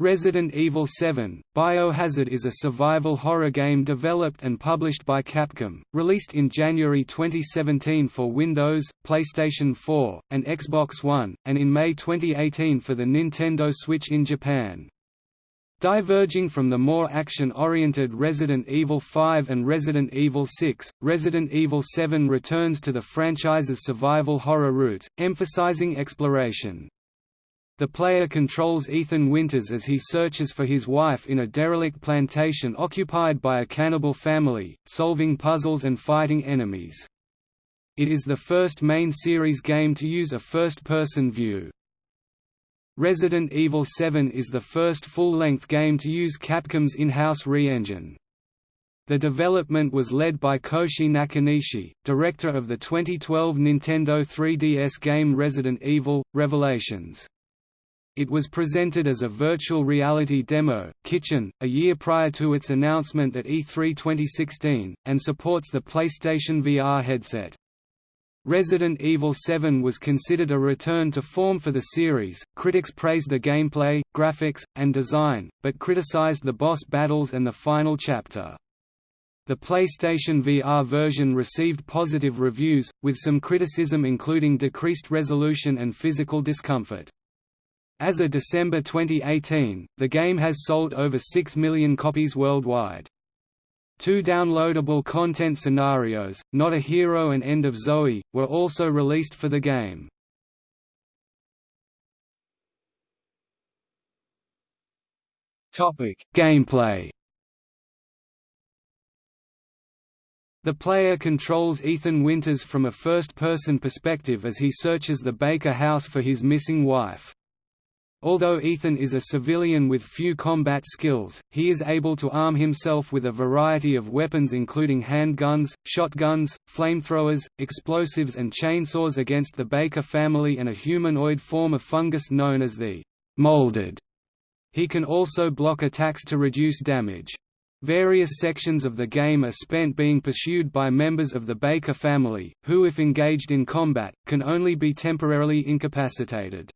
Resident Evil 7 – Biohazard is a survival horror game developed and published by Capcom, released in January 2017 for Windows, PlayStation 4, and Xbox One, and in May 2018 for the Nintendo Switch in Japan. Diverging from the more action-oriented Resident Evil 5 and Resident Evil 6, Resident Evil 7 returns to the franchise's survival horror roots, emphasizing exploration. The player controls Ethan Winters as he searches for his wife in a derelict plantation occupied by a cannibal family, solving puzzles and fighting enemies. It is the first main series game to use a first-person view. Resident Evil 7 is the first full-length game to use Capcom's in-house re-engine. The development was led by Koshi Nakanishi, director of the 2012 Nintendo 3DS game Resident Evil – Revelations. It was presented as a virtual reality demo, Kitchen, a year prior to its announcement at E3 2016, and supports the PlayStation VR headset. Resident Evil 7 was considered a return to form for the series. Critics praised the gameplay, graphics, and design, but criticized the boss battles and the final chapter. The PlayStation VR version received positive reviews, with some criticism including decreased resolution and physical discomfort. As of December 2018, the game has sold over 6 million copies worldwide. Two downloadable content scenarios, Not a Hero and End of Zoe, were also released for the game. Gameplay The player controls Ethan Winters from a first-person perspective as he searches the Baker house for his missing wife. Although Ethan is a civilian with few combat skills, he is able to arm himself with a variety of weapons including handguns, shotguns, flamethrowers, explosives and chainsaws against the Baker family and a humanoid form of fungus known as the molded. He can also block attacks to reduce damage. Various sections of the game are spent being pursued by members of the Baker family, who if engaged in combat, can only be temporarily incapacitated.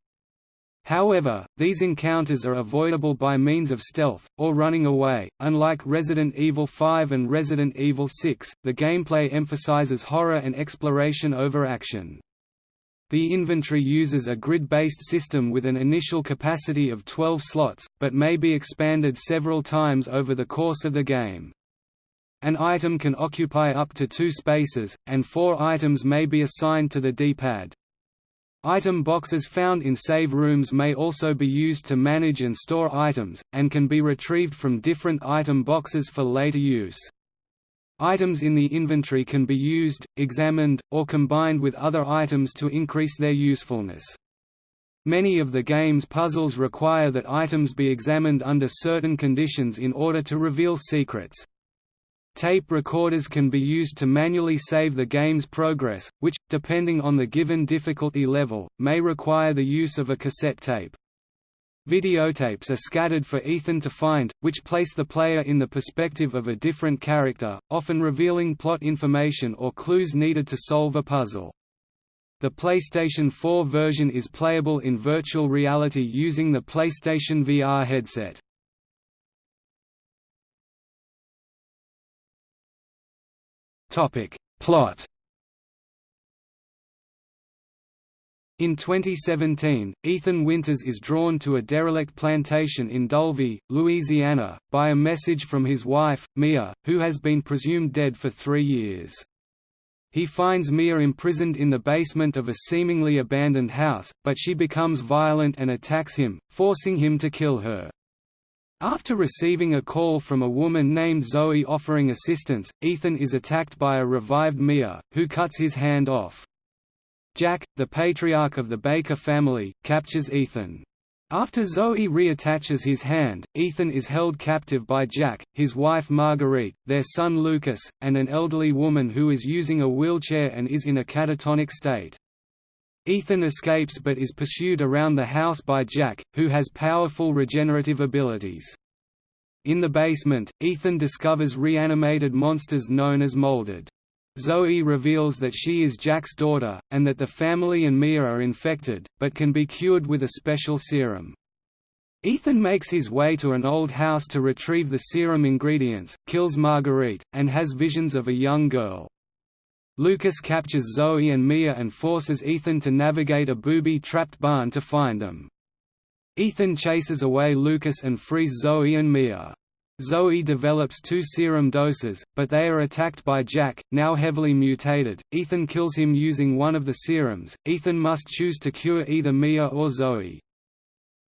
However, these encounters are avoidable by means of stealth, or running away. Unlike Resident Evil 5 and Resident Evil 6, the gameplay emphasizes horror and exploration over action. The inventory uses a grid-based system with an initial capacity of 12 slots, but may be expanded several times over the course of the game. An item can occupy up to two spaces, and four items may be assigned to the D-pad. Item boxes found in save rooms may also be used to manage and store items, and can be retrieved from different item boxes for later use. Items in the inventory can be used, examined, or combined with other items to increase their usefulness. Many of the game's puzzles require that items be examined under certain conditions in order to reveal secrets. Tape recorders can be used to manually save the game's progress, which, depending on the given difficulty level, may require the use of a cassette tape. Videotapes are scattered for Ethan to find, which place the player in the perspective of a different character, often revealing plot information or clues needed to solve a puzzle. The PlayStation 4 version is playable in virtual reality using the PlayStation VR headset. Topic. Plot In 2017, Ethan Winters is drawn to a derelict plantation in Dulvey, Louisiana, by a message from his wife, Mia, who has been presumed dead for three years. He finds Mia imprisoned in the basement of a seemingly abandoned house, but she becomes violent and attacks him, forcing him to kill her. After receiving a call from a woman named Zoe offering assistance, Ethan is attacked by a revived Mia, who cuts his hand off. Jack, the patriarch of the Baker family, captures Ethan. After Zoe reattaches his hand, Ethan is held captive by Jack, his wife Marguerite, their son Lucas, and an elderly woman who is using a wheelchair and is in a catatonic state. Ethan escapes but is pursued around the house by Jack, who has powerful regenerative abilities. In the basement, Ethan discovers reanimated monsters known as Molded. Zoe reveals that she is Jack's daughter, and that the family and Mia are infected, but can be cured with a special serum. Ethan makes his way to an old house to retrieve the serum ingredients, kills Marguerite, and has visions of a young girl. Lucas captures Zoe and Mia and forces Ethan to navigate a booby-trapped barn to find them. Ethan chases away Lucas and frees Zoe and Mia. Zoe develops two serum doses, but they are attacked by Jack, now heavily mutated. Ethan kills him using one of the serums. Ethan must choose to cure either Mia or Zoe.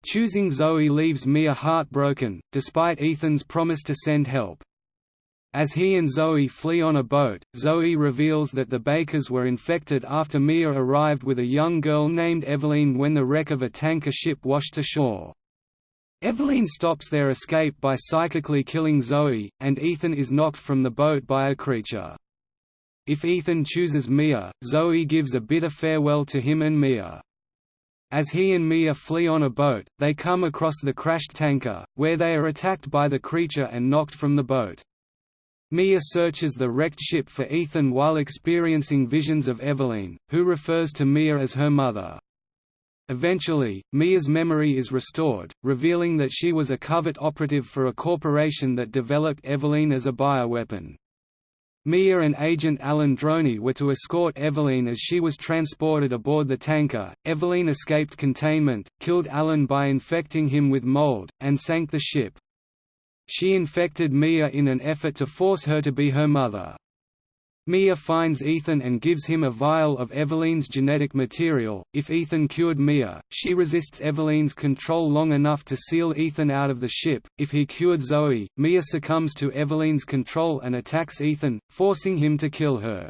Choosing Zoe leaves Mia heartbroken, despite Ethan's promise to send help. As he and Zoe flee on a boat, Zoe reveals that the Bakers were infected after Mia arrived with a young girl named Eveline when the wreck of a tanker ship washed ashore. Eveline stops their escape by psychically killing Zoe, and Ethan is knocked from the boat by a creature. If Ethan chooses Mia, Zoe gives a bitter farewell to him and Mia. As he and Mia flee on a boat, they come across the crashed tanker, where they are attacked by the creature and knocked from the boat. Mia searches the wrecked ship for Ethan while experiencing visions of Eveline, who refers to Mia as her mother. Eventually, Mia's memory is restored, revealing that she was a covert operative for a corporation that developed Eveline as a bioweapon. Mia and Agent Alan Droney were to escort Eveline as she was transported aboard the tanker. Eveline escaped containment, killed Alan by infecting him with mold, and sank the ship. She infected Mia in an effort to force her to be her mother. Mia finds Ethan and gives him a vial of Eveline's genetic material. If Ethan cured Mia, she resists Eveline's control long enough to seal Ethan out of the ship. If he cured Zoe, Mia succumbs to Eveline's control and attacks Ethan, forcing him to kill her.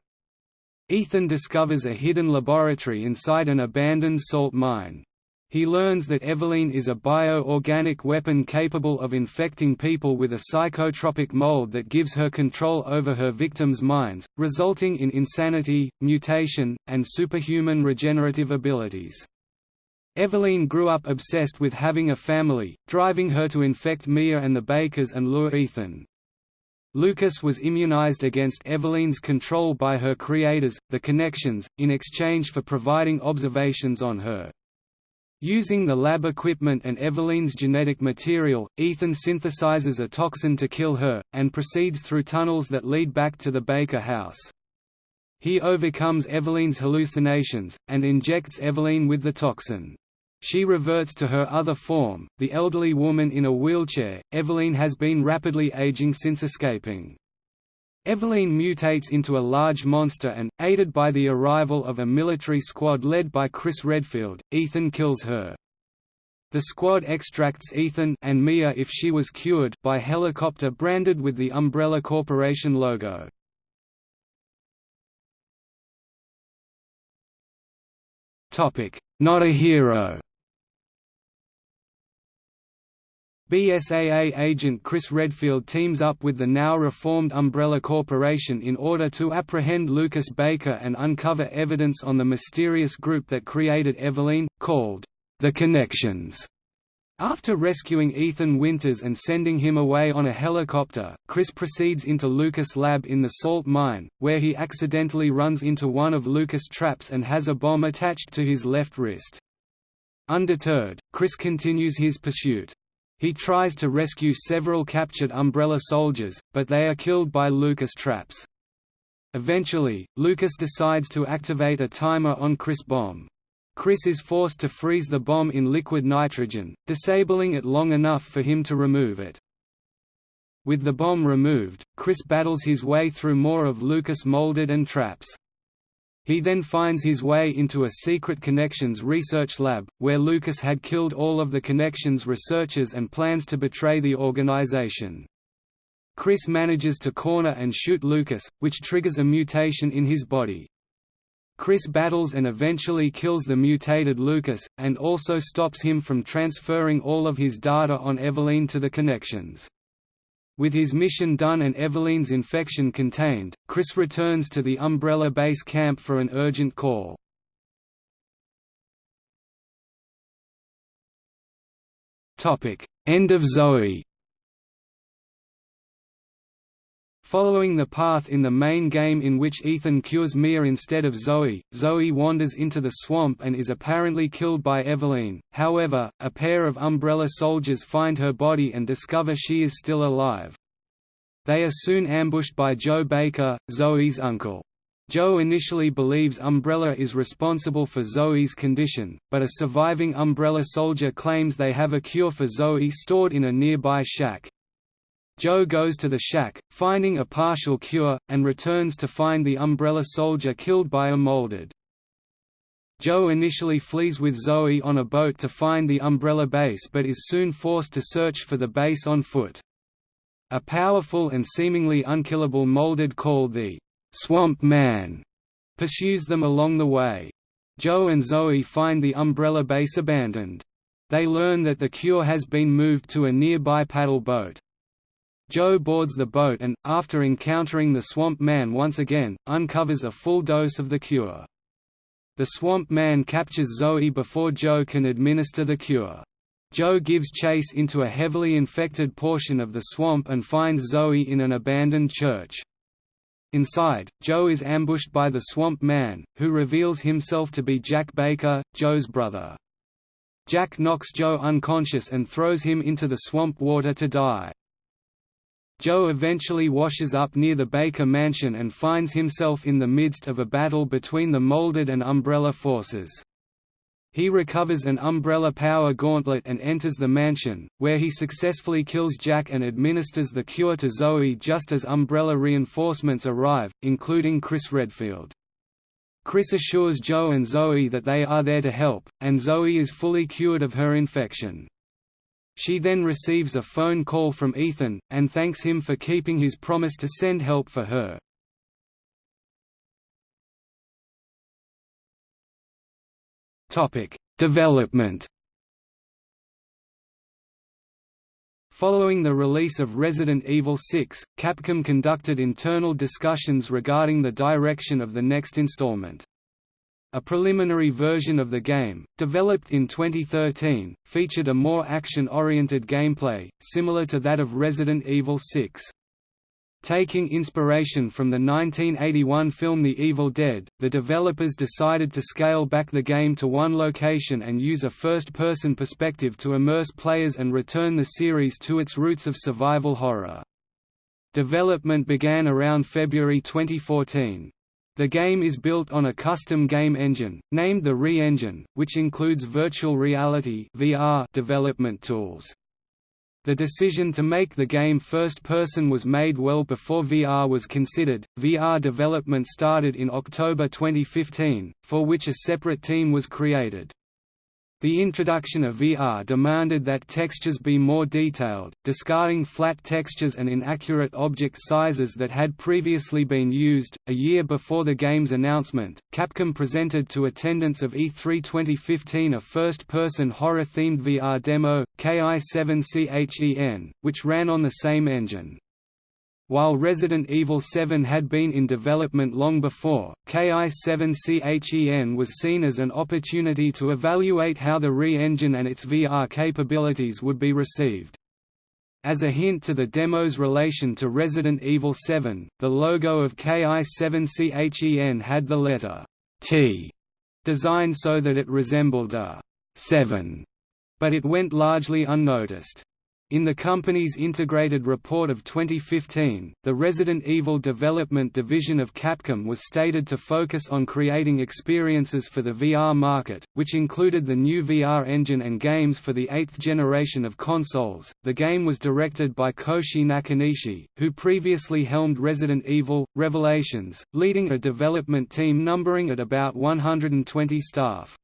Ethan discovers a hidden laboratory inside an abandoned salt mine. He learns that Eveline is a bio-organic weapon capable of infecting people with a psychotropic mold that gives her control over her victims' minds, resulting in insanity, mutation, and superhuman regenerative abilities. Eveline grew up obsessed with having a family, driving her to infect Mia and the Bakers and lure Ethan. Lucas was immunized against Eveline's control by her creators, the Connections, in exchange for providing observations on her. Using the lab equipment and Eveline's genetic material, Ethan synthesizes a toxin to kill her, and proceeds through tunnels that lead back to the Baker house. He overcomes Eveline's hallucinations, and injects Eveline with the toxin. She reverts to her other form, the elderly woman in a wheelchair. Eveline has been rapidly aging since escaping. Eveline mutates into a large monster and, aided by the arrival of a military squad led by Chris Redfield, Ethan kills her. The squad extracts Ethan and Mia if she was cured by helicopter branded with the Umbrella Corporation logo. Not a hero BSAA agent Chris Redfield teams up with the now reformed Umbrella Corporation in order to apprehend Lucas Baker and uncover evidence on the mysterious group that created Eveline, called the Connections. After rescuing Ethan Winters and sending him away on a helicopter, Chris proceeds into Lucas' lab in the salt mine, where he accidentally runs into one of Lucas' traps and has a bomb attached to his left wrist. Undeterred, Chris continues his pursuit. He tries to rescue several captured Umbrella soldiers, but they are killed by Lucas traps. Eventually, Lucas decides to activate a timer on Chris' bomb. Chris is forced to freeze the bomb in liquid nitrogen, disabling it long enough for him to remove it. With the bomb removed, Chris battles his way through more of Lucas' molded and traps. He then finds his way into a secret Connections research lab, where Lucas had killed all of the Connections researchers and plans to betray the organization. Chris manages to corner and shoot Lucas, which triggers a mutation in his body. Chris battles and eventually kills the mutated Lucas, and also stops him from transferring all of his data on Eveline to the Connections. With his mission done and Eveline's infection contained, Chris returns to the Umbrella base camp for an urgent call. End of Zoe Following the path in the main game in which Ethan cures Mia instead of Zoe, Zoe wanders into the swamp and is apparently killed by Eveline. However, a pair of Umbrella soldiers find her body and discover she is still alive. They are soon ambushed by Joe Baker, Zoe's uncle. Joe initially believes Umbrella is responsible for Zoe's condition, but a surviving Umbrella soldier claims they have a cure for Zoe stored in a nearby shack. Joe goes to the shack, finding a partial cure, and returns to find the Umbrella Soldier killed by a molded. Joe initially flees with Zoe on a boat to find the Umbrella base but is soon forced to search for the base on foot. A powerful and seemingly unkillable molded called the Swamp Man pursues them along the way. Joe and Zoe find the Umbrella base abandoned. They learn that the cure has been moved to a nearby paddle boat. Joe boards the boat and, after encountering the Swamp Man once again, uncovers a full dose of the cure. The Swamp Man captures Zoe before Joe can administer the cure. Joe gives chase into a heavily infected portion of the swamp and finds Zoe in an abandoned church. Inside, Joe is ambushed by the Swamp Man, who reveals himself to be Jack Baker, Joe's brother. Jack knocks Joe unconscious and throws him into the swamp water to die. Joe eventually washes up near the Baker mansion and finds himself in the midst of a battle between the Molded and Umbrella forces. He recovers an Umbrella power gauntlet and enters the mansion, where he successfully kills Jack and administers the cure to Zoe just as Umbrella reinforcements arrive, including Chris Redfield. Chris assures Joe and Zoe that they are there to help, and Zoe is fully cured of her infection. She then receives a phone call from Ethan, and thanks him for keeping his promise to send help for her. Development Following the release of Resident Evil 6, Capcom conducted internal discussions regarding the direction of the next installment. A preliminary version of the game, developed in 2013, featured a more action-oriented gameplay, similar to that of Resident Evil 6. Taking inspiration from the 1981 film The Evil Dead, the developers decided to scale back the game to one location and use a first-person perspective to immerse players and return the series to its roots of survival horror. Development began around February 2014. The game is built on a custom game engine, named the Re-Engine, which includes virtual reality VR development tools. The decision to make the game first-person was made well before VR was considered. VR development started in October 2015, for which a separate team was created. The introduction of VR demanded that textures be more detailed, discarding flat textures and inaccurate object sizes that had previously been used. A year before the game's announcement, Capcom presented to attendance of E3 2015 a first person horror themed VR demo, KI7CHEN, which ran on the same engine. While Resident Evil 7 had been in development long before, KI7CHEN was seen as an opportunity to evaluate how the Re-engine and its VR capabilities would be received. As a hint to the demo's relation to Resident Evil 7, the logo of KI7CHEN had the letter T designed so that it resembled a 7, but it went largely unnoticed. In the company's integrated report of 2015, the Resident Evil development division of Capcom was stated to focus on creating experiences for the VR market, which included the new VR engine and games for the eighth generation of consoles. The game was directed by Koshi Nakanishi, who previously helmed Resident Evil Revelations, leading a development team numbering at about 120 staff.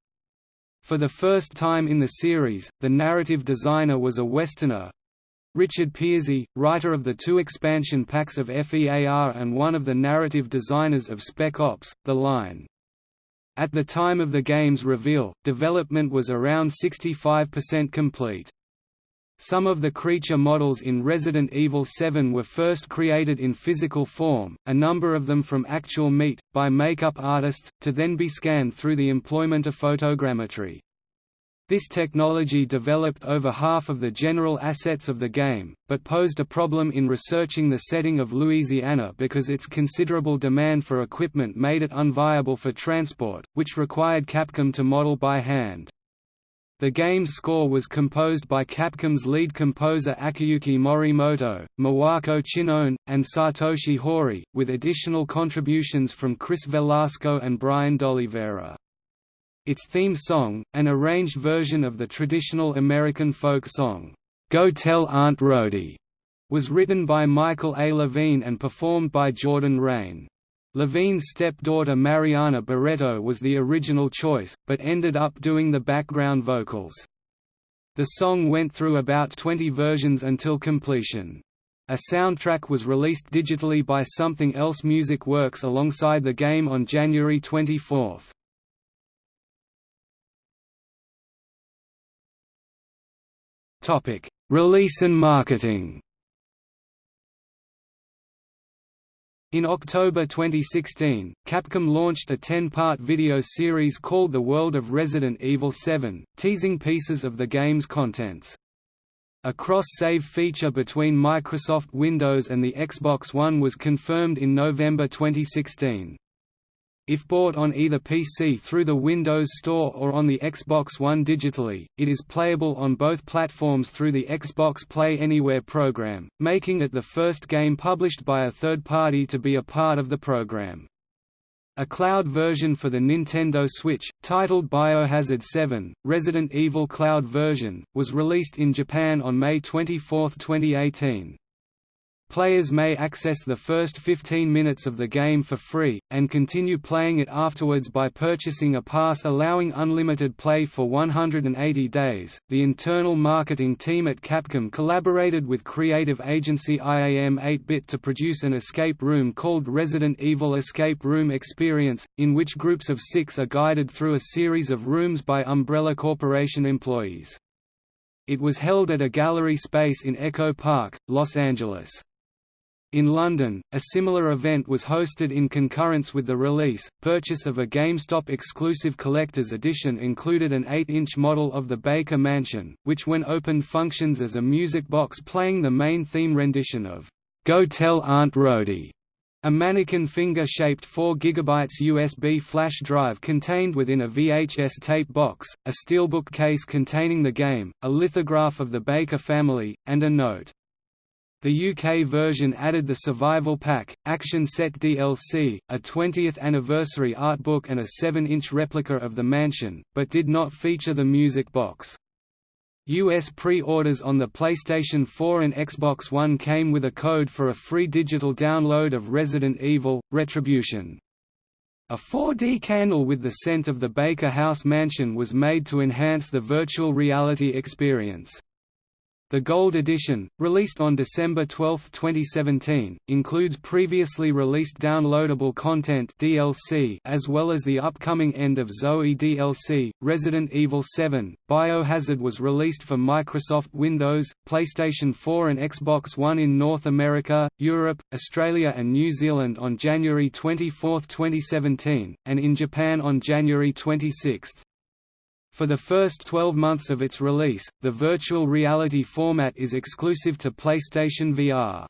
For the first time in the series, the narrative designer was a Westerner. Richard Pearsey, writer of the two expansion packs of FEAR and one of the narrative designers of Spec Ops, The Line. At the time of the game's reveal, development was around 65% complete. Some of the creature models in Resident Evil 7 were first created in physical form, a number of them from actual meat, by makeup artists, to then be scanned through the employment of photogrammetry. This technology developed over half of the general assets of the game, but posed a problem in researching the setting of Louisiana because its considerable demand for equipment made it unviable for transport, which required Capcom to model by hand. The game's score was composed by Capcom's lead composer Akiyuki Morimoto, Miwako Chinone, and Satoshi Hori, with additional contributions from Chris Velasco and Brian D'Oliveira. Its theme song, an arranged version of the traditional American folk song, "'Go Tell Aunt Rhody", was written by Michael A. Levine and performed by Jordan Reyne. Levine's stepdaughter Mariana Barreto was the original choice, but ended up doing the background vocals. The song went through about 20 versions until completion. A soundtrack was released digitally by Sumthing Else Music Works alongside the game on January 24. Topic: Release and marketing. In October 2016, Capcom launched a 10-part video series called The World of Resident Evil 7, teasing pieces of the game's contents. A cross-save feature between Microsoft Windows and the Xbox One was confirmed in November 2016. If bought on either PC through the Windows Store or on the Xbox One digitally, it is playable on both platforms through the Xbox Play Anywhere program, making it the first game published by a third party to be a part of the program. A cloud version for the Nintendo Switch, titled Biohazard 7, Resident Evil Cloud version, was released in Japan on May 24, 2018. Players may access the first 15 minutes of the game for free, and continue playing it afterwards by purchasing a pass allowing unlimited play for 180 days. The internal marketing team at Capcom collaborated with creative agency IAM 8-Bit to produce an escape room called Resident Evil Escape Room Experience, in which groups of six are guided through a series of rooms by Umbrella Corporation employees. It was held at a gallery space in Echo Park, Los Angeles. In London, a similar event was hosted in concurrence with the release. Purchase of a GameStop exclusive collector's edition included an 8 inch model of the Baker Mansion, which when opened functions as a music box playing the main theme rendition of Go Tell Aunt Rhody. A mannequin finger-shaped 4 GB USB flash drive contained within a VHS tape box, a steelbook case containing the game, a lithograph of the Baker family, and a note. The UK version added the Survival Pack, Action Set DLC, a 20th anniversary art book and a 7-inch replica of the mansion, but did not feature the music box. US pre-orders on the PlayStation 4 and Xbox One came with a code for a free digital download of Resident Evil, Retribution. A 4D candle with the scent of the Baker House mansion was made to enhance the virtual reality experience. The Gold Edition, released on December 12, 2017, includes previously released downloadable content DLC as well as the upcoming End of Zoe DLC. Resident Evil 7: Biohazard was released for Microsoft Windows, PlayStation 4 and Xbox One in North America, Europe, Australia and New Zealand on January 24, 2017, and in Japan on January 26. For the first 12 months of its release, the virtual reality format is exclusive to PlayStation VR.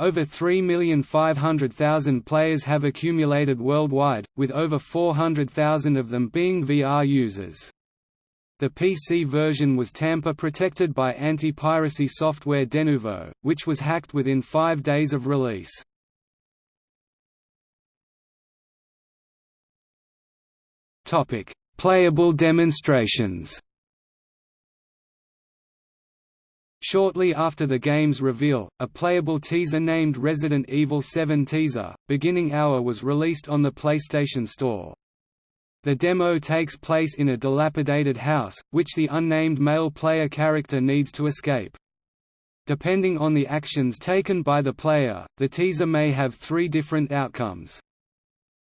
Over 3,500,000 players have accumulated worldwide, with over 400,000 of them being VR users. The PC version was tamper-protected by anti-piracy software Denuvo, which was hacked within five days of release. Playable demonstrations Shortly after the game's reveal, a playable teaser named Resident Evil 7 Teaser, Beginning Hour was released on the PlayStation Store. The demo takes place in a dilapidated house, which the unnamed male player character needs to escape. Depending on the actions taken by the player, the teaser may have three different outcomes.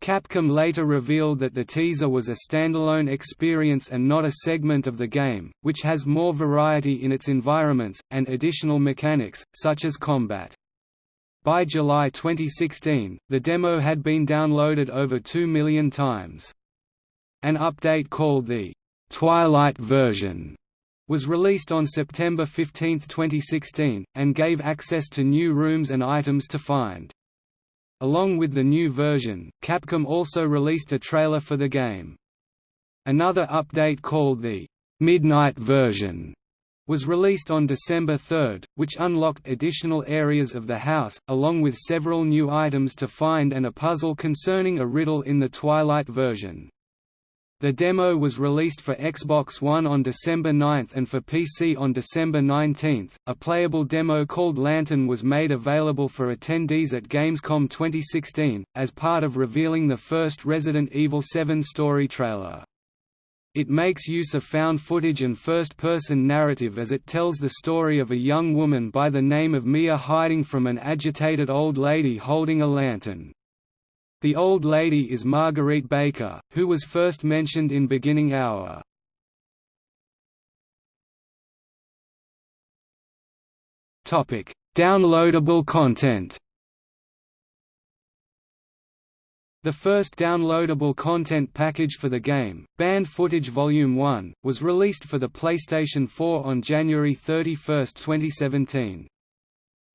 Capcom later revealed that the teaser was a standalone experience and not a segment of the game, which has more variety in its environments, and additional mechanics, such as combat. By July 2016, the demo had been downloaded over 2 million times. An update called the Twilight version was released on September 15, 2016, and gave access to new rooms and items to find. Along with the new version, Capcom also released a trailer for the game. Another update called the Midnight version was released on December 3, which unlocked additional areas of the house, along with several new items to find and a puzzle concerning a riddle in the Twilight version. The demo was released for Xbox One on December 9 and for PC on December 19. A playable demo called Lantern was made available for attendees at Gamescom 2016, as part of revealing the first Resident Evil 7 story trailer. It makes use of found footage and first-person narrative as it tells the story of a young woman by the name of Mia hiding from an agitated old lady holding a lantern. The old lady is Marguerite Baker, who was first mentioned in Beginning Hour. Downloadable content The first downloadable content package for the game, Banned Footage Volume 1, was released for the PlayStation 4 on January 31, 2017.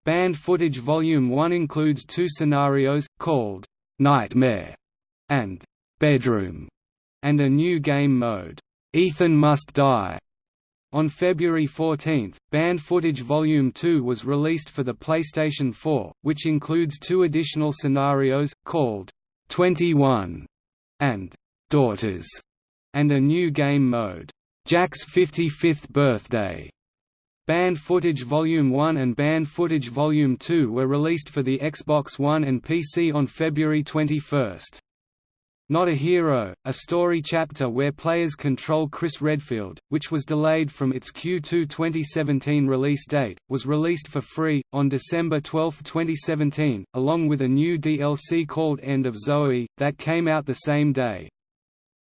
Banned Footage Volume 1 includes two scenarios, called Nightmare and Bedroom, and a new game mode, Ethan Must Die. On February 14, Banned Footage Volume 2 was released for the PlayStation 4, which includes two additional scenarios, called 21 and Daughters, and a new game mode, Jack's 55th Birthday. Banned Footage Volume 1 and Banned Footage Volume 2 were released for the Xbox One and PC on February 21. Not a Hero, a story chapter where players control Chris Redfield, which was delayed from its Q2 2017 release date, was released for free, on December 12, 2017, along with a new DLC called End of Zoe, that came out the same day.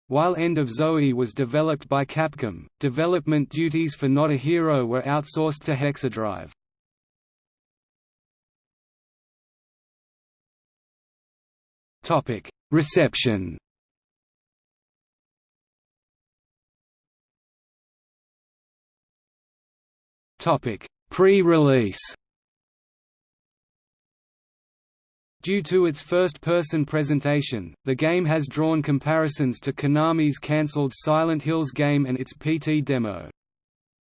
While End of Zoe was developed by Capcom, development duties for Not a Hero were outsourced to Hexadrive. Topic: Reception. Topic: Pre-release. Due to its first-person presentation, the game has drawn comparisons to Konami's cancelled Silent Hills game and its PT demo.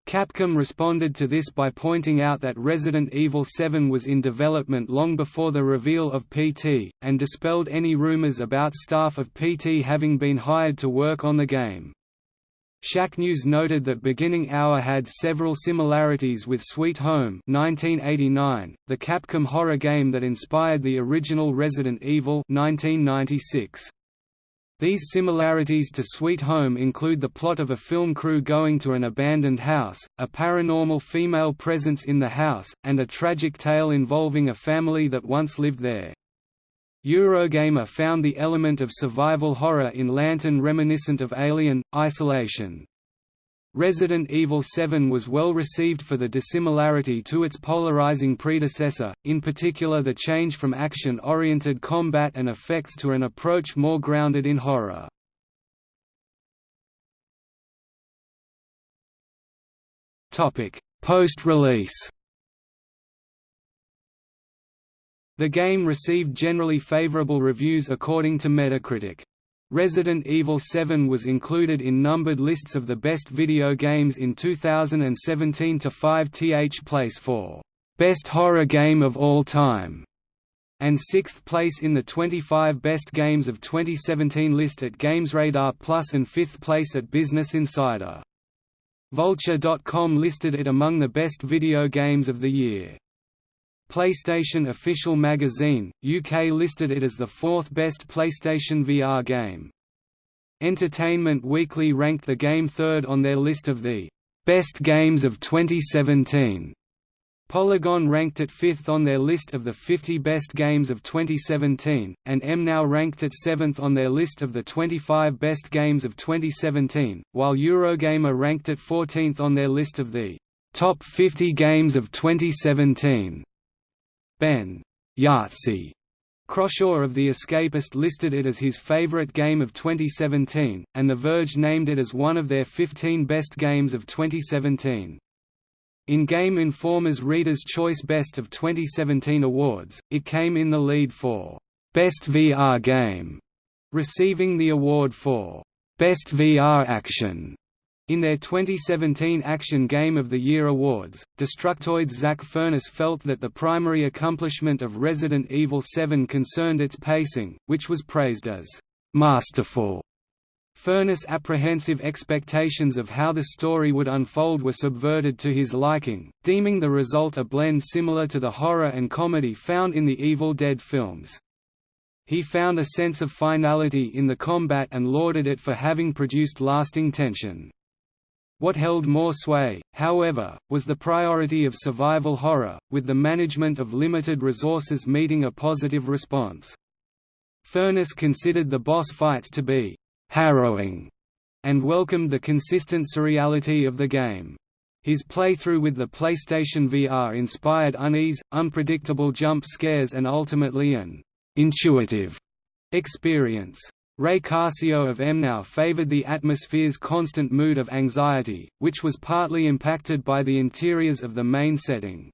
Capcom responded to this by pointing out that Resident Evil 7 was in development long before the reveal of PT, and dispelled any rumors about staff of PT having been hired to work on the game. Shacknews noted that Beginning Hour had several similarities with Sweet Home 1989, the Capcom horror game that inspired the original Resident Evil 1996. These similarities to Sweet Home include the plot of a film crew going to an abandoned house, a paranormal female presence in the house, and a tragic tale involving a family that once lived there. Eurogamer found the element of survival horror in Lantern reminiscent of Alien, Isolation. Resident Evil 7 was well received for the dissimilarity to its polarizing predecessor, in particular the change from action-oriented combat and effects to an approach more grounded in horror. Post-release The game received generally favorable reviews according to Metacritic. Resident Evil 7 was included in numbered lists of the best video games in 2017 to 5th place for Best Horror Game of All Time and 6th place in the 25 Best Games of 2017 list at GamesRadar Plus and 5th place at Business Insider. Vulture.com listed it among the best video games of the year. PlayStation Official Magazine, UK listed it as the fourth best PlayStation VR game. Entertainment Weekly ranked the game third on their list of the best games of 2017. Polygon ranked it fifth on their list of the 50 best games of 2017, and MNow ranked it seventh on their list of the 25 best games of 2017, while Eurogamer ranked it 14th on their list of the top 50 games of 2017. Ben Yahtzee Croshaw of The Escapist listed it as his favorite game of 2017, and The Verge named it as one of their 15 best games of 2017. In Game Informer's Reader's Choice Best of 2017 awards, it came in the lead for Best VR Game, receiving the award for Best VR Action. In their 2017 Action Game of the Year awards, Destructoid's Zack Furniss felt that the primary accomplishment of Resident Evil 7 concerned its pacing, which was praised as masterful. Furniss' apprehensive expectations of how the story would unfold were subverted to his liking, deeming the result a blend similar to the horror and comedy found in the Evil Dead films. He found a sense of finality in the combat and lauded it for having produced lasting tension. What held more sway, however, was the priority of survival horror, with the management of limited resources meeting a positive response. Furniss considered the boss fights to be «harrowing» and welcomed the consistent surreality of the game. His playthrough with the PlayStation VR inspired unease, unpredictable jump scares and ultimately an intuitive experience. Ray Cascio of MNOW favored the atmosphere's constant mood of anxiety, which was partly impacted by the interiors of the main setting.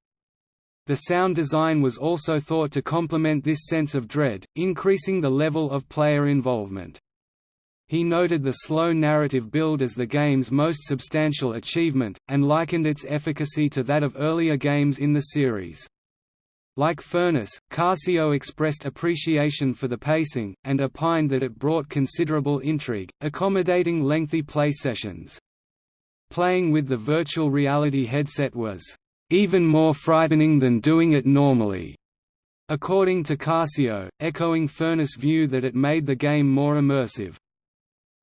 The sound design was also thought to complement this sense of dread, increasing the level of player involvement. He noted the slow narrative build as the game's most substantial achievement, and likened its efficacy to that of earlier games in the series. Like Furniss, Cascio expressed appreciation for the pacing, and opined that it brought considerable intrigue, accommodating lengthy play sessions. Playing with the virtual reality headset was, "...even more frightening than doing it normally." According to Cascio, echoing Furniss' view that it made the game more immersive.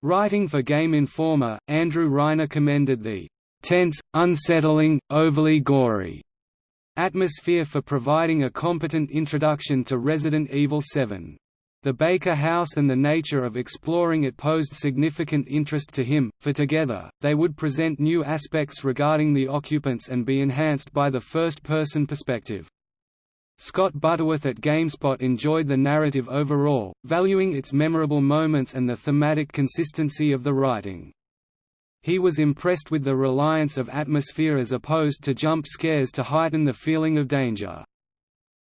Writing for Game Informer, Andrew Reiner commended the tense, unsettling, overly gory atmosphere for providing a competent introduction to Resident Evil 7. The Baker House and the nature of exploring it posed significant interest to him, for together, they would present new aspects regarding the occupants and be enhanced by the first-person perspective. Scott Butterworth at GameSpot enjoyed the narrative overall, valuing its memorable moments and the thematic consistency of the writing. He was impressed with the reliance of atmosphere as opposed to jump scares to heighten the feeling of danger.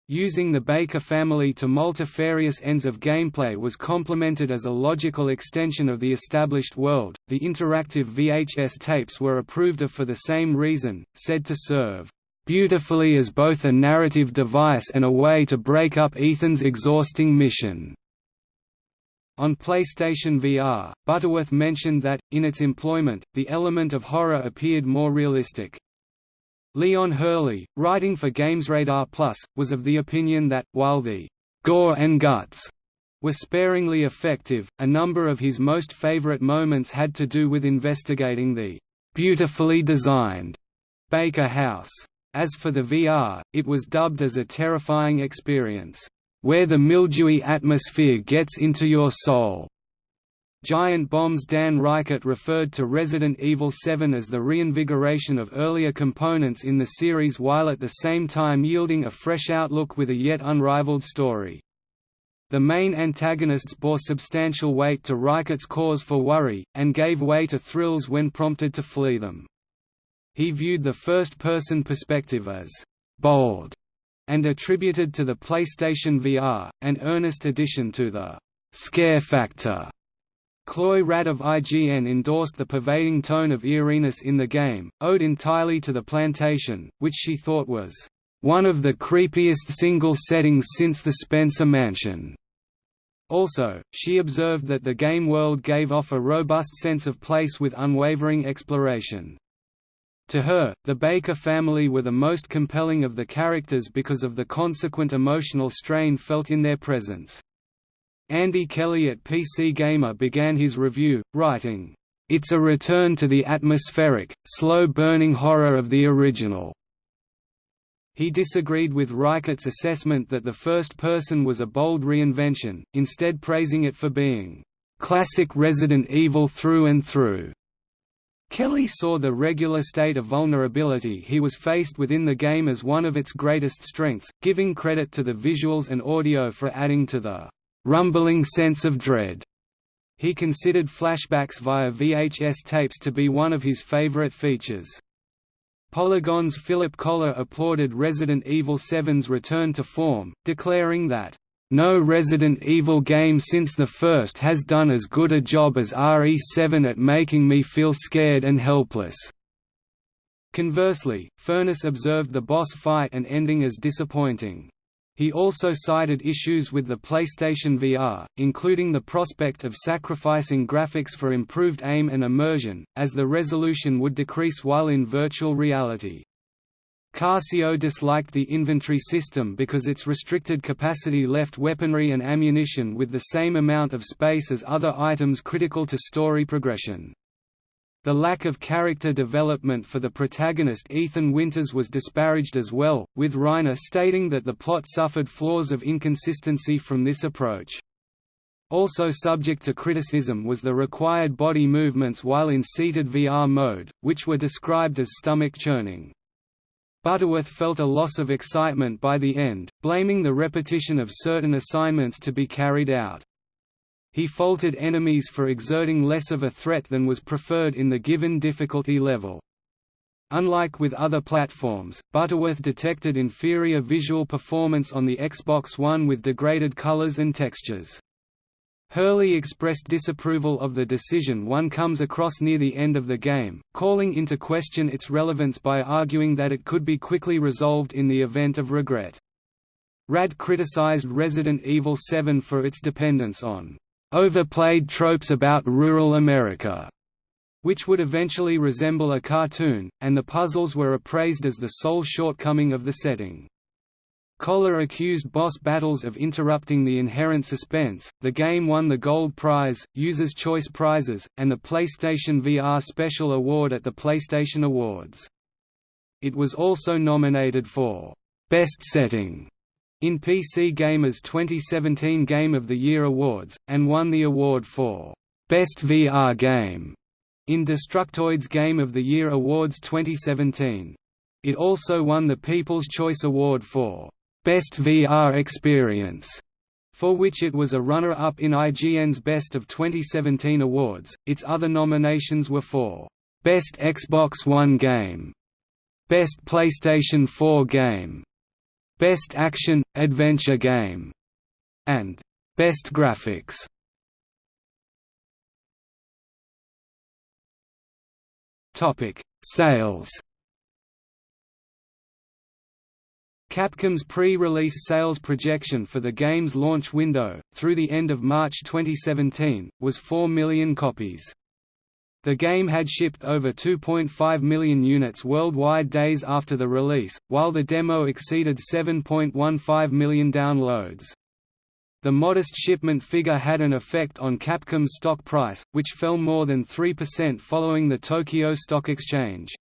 Using the Baker family to multifarious ends of gameplay was complemented as a logical extension of the established world. The interactive VHS tapes were approved of for the same reason, said to serve beautifully as both a narrative device and a way to break up Ethan's exhausting mission. On PlayStation VR, Butterworth mentioned that, in its employment, the element of horror appeared more realistic. Leon Hurley, writing for GamesRadar Plus, was of the opinion that, while the gore and guts were sparingly effective, a number of his most favorite moments had to do with investigating the beautifully designed Baker House. As for the VR, it was dubbed as a terrifying experience where the mildewy atmosphere gets into your soul. Giant Bomb's Dan Ryckert referred to Resident Evil 7 as the reinvigoration of earlier components in the series while at the same time yielding a fresh outlook with a yet unrivaled story. The main antagonists bore substantial weight to Ryckert's cause for worry, and gave way to thrills when prompted to flee them. He viewed the first-person perspective as «bold» and attributed to the PlayStation VR, an earnest addition to the «scare factor». Chloi Rad of IGN endorsed the pervading tone of eeriness in the game, owed entirely to the plantation, which she thought was one of the creepiest single settings since the Spencer Mansion. Also, she observed that the game world gave off a robust sense of place with unwavering exploration. To her, the Baker family were the most compelling of the characters because of the consequent emotional strain felt in their presence. Andy Kelly at PC Gamer began his review, writing, "...it's a return to the atmospheric, slow-burning horror of the original." He disagreed with Ryckert's assessment that the first person was a bold reinvention, instead praising it for being, "...classic Resident Evil through and through." Kelly saw the regular state of vulnerability he was faced within the game as one of its greatest strengths, giving credit to the visuals and audio for adding to the rumbling sense of dread. He considered flashbacks via VHS tapes to be one of his favorite features. Polygon's Philip Kollar applauded Resident Evil 7's return to form, declaring that, no Resident Evil game since the first has done as good a job as RE7 at making me feel scared and helpless. Conversely, Furniss observed the boss fight and ending as disappointing. He also cited issues with the PlayStation VR, including the prospect of sacrificing graphics for improved aim and immersion, as the resolution would decrease while in virtual reality. Cascio disliked the inventory system because its restricted capacity left weaponry and ammunition with the same amount of space as other items critical to story progression. The lack of character development for the protagonist Ethan Winters was disparaged as well, with Reiner stating that the plot suffered flaws of inconsistency from this approach. Also subject to criticism was the required body movements while in seated VR mode, which were described as stomach churning. Butterworth felt a loss of excitement by the end, blaming the repetition of certain assignments to be carried out. He faulted enemies for exerting less of a threat than was preferred in the given difficulty level. Unlike with other platforms, Butterworth detected inferior visual performance on the Xbox One with degraded colors and textures. Hurley expressed disapproval of the decision one comes across near the end of the game, calling into question its relevance by arguing that it could be quickly resolved in the event of regret. Rad criticized Resident Evil 7 for its dependence on overplayed tropes about rural America, which would eventually resemble a cartoon, and the puzzles were appraised as the sole shortcoming of the setting. Kollar accused boss battles of interrupting the inherent suspense. The game won the Gold Prize, User's Choice Prizes, and the PlayStation VR Special Award at the PlayStation Awards. It was also nominated for Best Setting in PC Gamer's 2017 Game of the Year Awards, and won the award for Best VR Game in Destructoid's Game of the Year Awards 2017. It also won the People's Choice Award for Best VR Experience, for which it was a runner-up in IGN's Best of 2017 awards. Its other nominations were for Best Xbox One Game, Best PlayStation 4 Game, Best Action Adventure Game, and Best Graphics. Topic: Sales. Capcom's pre-release sales projection for the game's launch window, through the end of March 2017, was 4 million copies. The game had shipped over 2.5 million units worldwide days after the release, while the demo exceeded 7.15 million downloads. The modest shipment figure had an effect on Capcom's stock price, which fell more than 3% following the Tokyo Stock Exchange.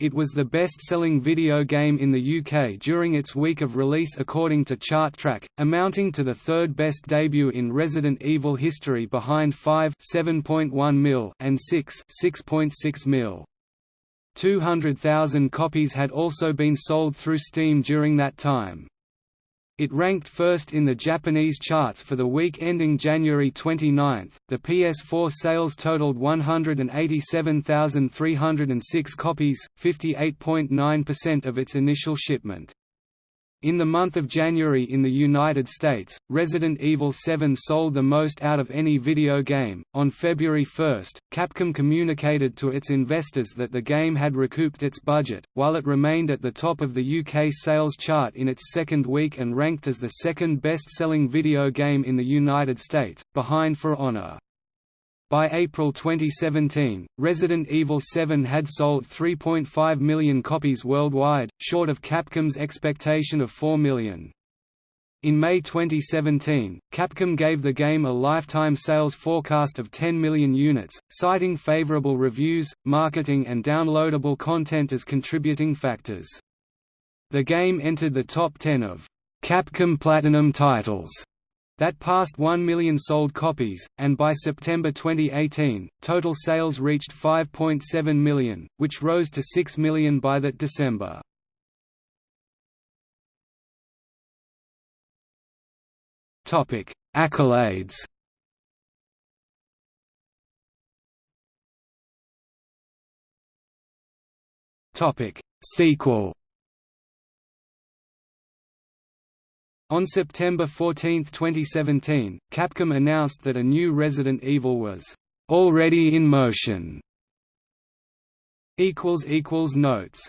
It was the best-selling video game in the UK during its week of release according to ChartTrack, amounting to the third best debut in Resident Evil history behind 5 7.1 mil and 6 6.6 mil. 200,000 copies had also been sold through Steam during that time. It ranked first in the Japanese charts for the week ending January 29. The PS4 sales totaled 187,306 copies, 58.9% of its initial shipment. In the month of January in the United States, Resident Evil 7 sold the most out of any video game. On February 1, Capcom communicated to its investors that the game had recouped its budget, while it remained at the top of the UK sales chart in its second week and ranked as the second best selling video game in the United States, behind For Honor. By April 2017, Resident Evil 7 had sold 3.5 million copies worldwide, short of Capcom's expectation of 4 million. In May 2017, Capcom gave the game a lifetime sales forecast of 10 million units, citing favorable reviews, marketing and downloadable content as contributing factors. The game entered the top 10 of Capcom Platinum titles that passed 1 million sold copies, and by September 2018, total sales reached 5.7 million, which rose to 6 million by that December. Topic: Accolades Topic: Sequel On September 14, 2017, Capcom announced that a new Resident Evil was already in motion. Notes